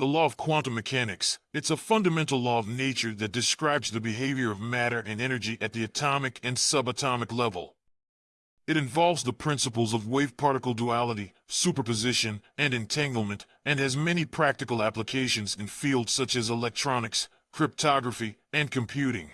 The law of quantum mechanics. It's a fundamental law of nature that describes the behavior of matter and energy at the atomic and subatomic level. It involves the principles of wave-particle duality, superposition, and entanglement, and has many practical applications in fields such as electronics, cryptography, and computing.